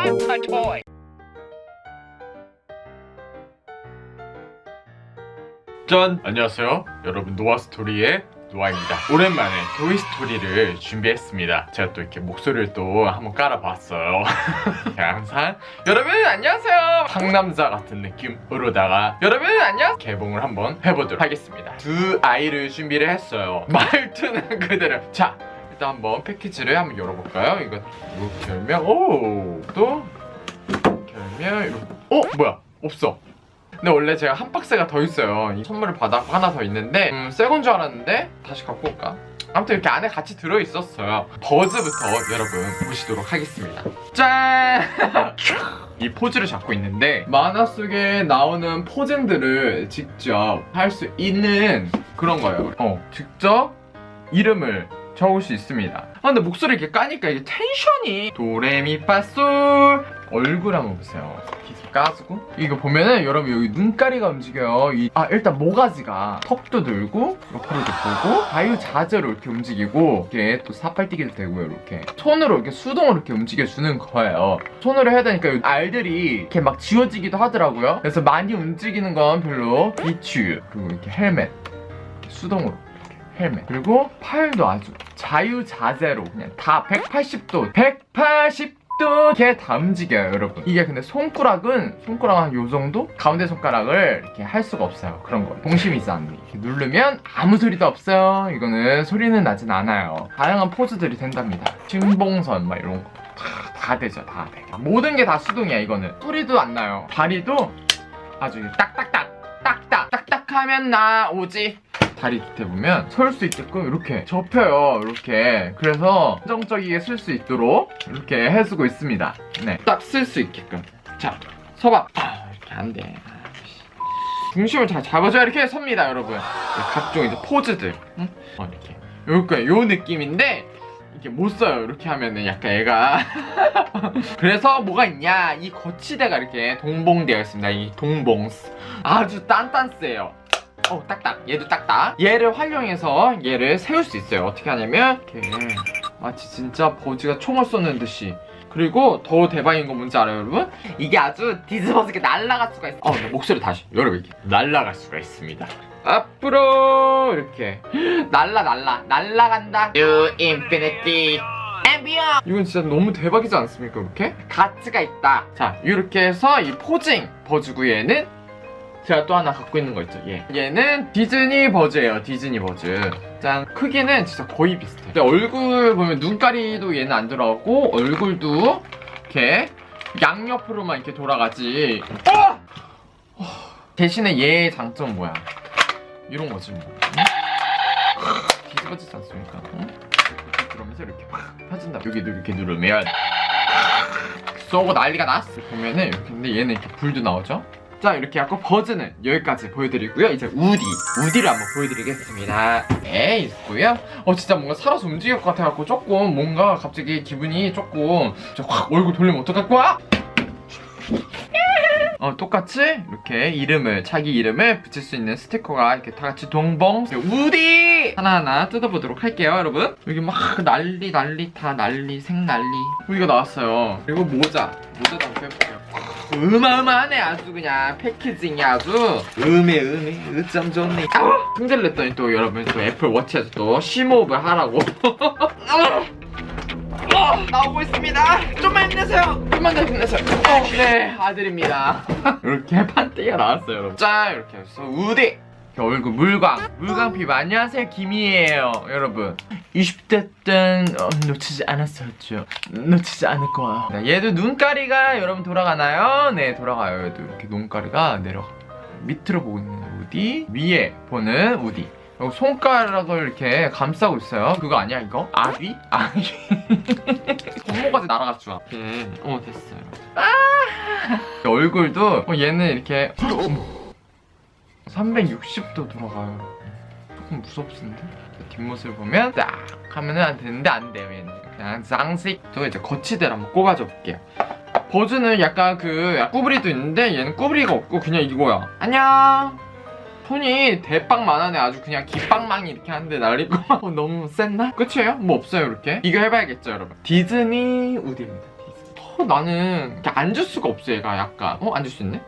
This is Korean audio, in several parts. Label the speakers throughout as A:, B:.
A: I'm a toy.
B: 짠! 안녕하세요. 여러분 노아스토리의 노아입니다. 오랜만에 토이스토리를 준비했습니다. 제가 또 이렇게 목소리를 또 한번 깔아봤어요. 항상 여러분 안녕하세요. 상남자 같은 느낌으로다가 여러분 안녕 개봉을 한번 해보도록 하겠습니다. 두 아이를 준비를 했어요. 말투는 그대로. 자 일단 한번 패키지를 한번 열어볼까요? 이거 열면 오또 이렇게. 어? 뭐야? 없어. 근데 원래 제가 한 박스가 더 있어요. 이 선물 바닥 하나 더 있는데 음, 새건 줄 알았는데 다시 갖고 올까? 아무튼 이렇게 안에 같이 들어있었어요. 버즈부터 여러분 보시도록 하겠습니다. 짠! 이 포즈를 잡고 있는데 만화 속에 나오는 포징들을 직접 할 수 있는 그런 거예요. 어 직접 이름을 적을 수 있습니다. 아 근데 목소리 이렇게 까니까 이게 텐션이. 도레미파솔 얼굴 한번 보세요. 까주고. 이거 보면은 여러분 여기 눈가리가 움직여요. 이- 아 일단 모가지가 턱도 들고 옆으로도 보고 자유자재로 이렇게 움직이고 이렇게 또 사팔뛰기도 되고요 이렇게. 손으로 이렇게 수동으로 이렇게 움직여주는 거예요. 손으로 해야 되니까 이 알들이 이렇게 막 지워지기도 하더라고요. 그래서 많이 움직이는 건 별로 비추 그리고 이렇게 헬멧 이렇게 수동으로 헬멧 그리고 팔도 아주 자유자재로 그냥 다 180도 180도 이렇게 다 움직여요 여러분. 이게 근데 손가락은 손가락 한 요정도? 가운데 손가락을 이렇게 할 수가 없어요 그런 거 동심이 안돼 이렇게 누르면 아무 소리도 없어요. 이거는 소리는 나진 않아요. 다양한 포즈들이 된답니다. 신봉선 막 이런 거. 다, 다 되죠 다 돼. 모든 게 다 수동이야 이거는. 소리도 안 나요. 다리도 아주 딱딱딱 딱딱 딱딱하면 나 오지 다리 밑에 보면 설 수 있게끔 이렇게 접혀요 이렇게. 그래서 안정적이게 쓸 수 있도록 이렇게 해주고 있습니다. 네딱 쓸 수 있게끔. 자 서봐. 아, 이렇게 안돼. 중심을 잘 잡아줘야 이렇게 섭니다 여러분. 네, 각종 이제 포즈들. 응? 어, 이렇게. 요거 요 느낌인데 이렇게 못 써요. 이렇게 하면은 약간 얘가. 그래서 뭐가 있냐? 이 거치대가 이렇게 동봉되어 있습니다. 이 동봉스. 아주 딴딴스예요 어 딱딱. 얘도 딱딱. 얘를 활용해서 얘를 세울 수 있어요. 어떻게 하냐면 이렇게. 마치 진짜 버지가 총을 쏘는 듯이. 그리고 더 대박인 건 뭔지 알아요 여러분? 이게 아주 뒤집어지게 날아갈 수가 있어. 어, 나 목소리 다시 여러분 이렇게. 날아갈 수가 있습니다. 앞으로 이렇게. 날라 날라. 날라간다. You infinity and beyond. 이건 진짜 너무 대박이지 않습니까 이렇게? 가치가 있다. 자 이렇게 해서 이 포징 버즈고 얘는 제가 또 하나 갖고 있는 거 있죠. 얘 얘는 디즈니 버즈예요. 디즈니 버즈. 짠. 크기는 진짜 거의 비슷해. 근데 얼굴 보면 눈가리도 얘는 안 들어가고 얼굴도 이렇게 양옆으로만 이렇게 돌아가지. 어! 어, 대신에 얘의 장점은 뭐야? 이런 거지 뭐. 응? 뒤집어지지 않습니까? 응? 그러면서 이렇게 팍 펴진다 여기도 이렇게 누르면 쏘고 난리가 났어. 보면은 이렇게. 근데 얘는 이렇게 불도 나오죠 자 이렇게 하고 버즈는 여기까지 보여드리고요. 이제 우디 우디를 한번 보여드리겠습니다. 네 있고요. 어 진짜 뭔가 살아서 움직일 것 같아갖고 조금 뭔가 갑자기 기분이 조금 확 얼굴 돌리면 어떡할 거야? 어 똑같이 이렇게 이름을 자기 이름을 붙일 수 있는 스티커가 이렇게 다 같이 동봉. 우디! 하나하나 뜯어보도록 할게요 여러분. 여기 막 난리 난리 다 난리 생난리. 우리가 나왔어요. 그리고 모자 모자도 한번 빼볼게요 어마어마하네 아주 그냥 패키징이 아주 음해 음해 으쩜 좋네 아! 승질 냈더니 또 여러분 또 애플 워치에서 또 심호흡을 하라고 어, 나오고 있습니다. 좀만 힘내세요. 좀만 더 힘내세요. 어, 네, 아들입니다. 이렇게 판때기가 나왔어요, 여러분. 자, 이렇게 해서. 이렇게 얼굴 물광, 물광 피부. 안녕하세요, 김이에요, 여러분. 20대 땐 어, 놓치지 않았었죠. 놓치지 않을 거야. 네, 얘도 눈가리가 여러분 돌아가나요? 네, 돌아가요. 얘도 이렇게 눈가리가 내려가. 밑으로 보고 있는 우디, 위에 보는 우디. 그리고 손가락을 이렇게 감싸고 있어요. 그거 아니야 이거? 아비? 아비? 손모가지 날아갔죠 이렇게 어 됐어요. 아 얼굴도 어, 얘는 이렇게 360도 돌아가요. 조금 무섭습니다. 뒷모습을 보면 딱 하면은 안 되는데 안 돼요 얘는. 그냥 장식. 저 이제 거치대를 한번 꼽아줘 볼게요. 버즈는 약간 그 꾸브리도 있는데 얘는 꾸브리가 없고 그냥 이거야. 안녕. 손이 대빵만하네 아주 그냥 기빵망이 이렇게 하는데 날리고 어, 너무 셌나? 끝이에요? 뭐 없어요 이렇게 이거 해봐야겠죠 여러분 디즈니 우디입니다 디즈니 어, 나는 이렇게 앉을 수가 없어 얘가 약간 어 앉을 수 있네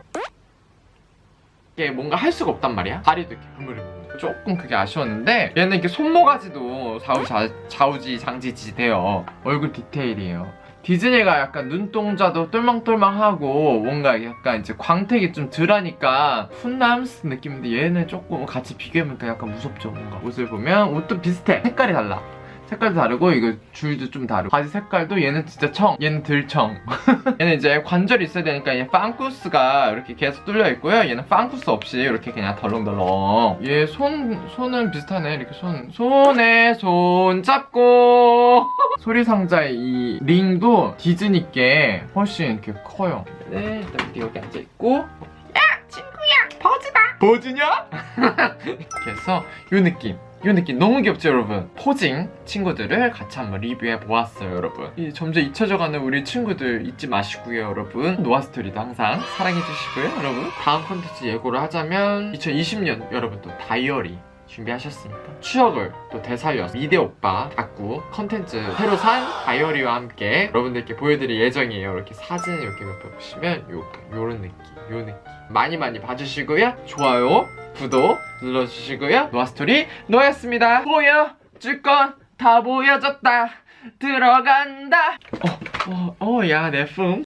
B: 이게 뭔가 할 수가 없단 말이야. 다리도 이렇게 흐물흐물 조금 그게 아쉬웠는데 얘는 이렇게 손모가지도 좌우자, 좌우지 장지지 돼요. 얼굴 디테일이에요. 디즈니가 약간 눈동자도 똘망똘망하고 뭔가 약간 이제 광택이 좀 덜하니까 훈남스 느낌인데 얘는 조금 같이 비교해보니까 약간 무섭죠 뭔가. 옷을 보면 옷도 비슷해. 색깔이 달라 색깔도 다르고 이거 줄도 좀 다르고. 바지 색깔도 얘는 진짜 청. 얘는 들청. 얘는 이제 관절이 있어야 되니까 얘 빵쿠스가 이렇게 계속 뚫려 있고요. 얘는 빵쿠스 없이 이렇게 그냥 덜렁덜렁. 얘 손 손은 비슷하네. 이렇게 손 손에 손 잡고. 소리 상자의 이 링도 디즈니께 훨씬 이렇게 커요. 네 일단 우리 여기 앉아 있고. 야 친구야 버즈다. 버즈냐? 이렇게 해서 요 느낌 이 느낌 너무 귀엽죠 여러분? 포징 친구들을 같이 한번 리뷰해 보았어요 여러분. 이 점점 잊혀져가는 우리 친구들 잊지 마시고요 여러분. 노아스토리도 항상 사랑해 주시고요 여러분. 다음 컨텐츠 예고를 하자면 2020년 여러분 또 다이어리 준비하셨습니까? 추억을 또 되살려서 미대 오빠 다꾸 컨텐츠 새로 산 다이어리와 함께 여러분들께 보여드릴 예정이에요. 이렇게 사진 이렇게 몇 번 보시면 요, 요런 느낌 요 느낌. 많이 많이 봐주시고요. 좋아요 구독 눌러주시고요. 노아스토리 노였습니다. 보여줄 건 다 보여줬다. 들어간다. 어어야 내품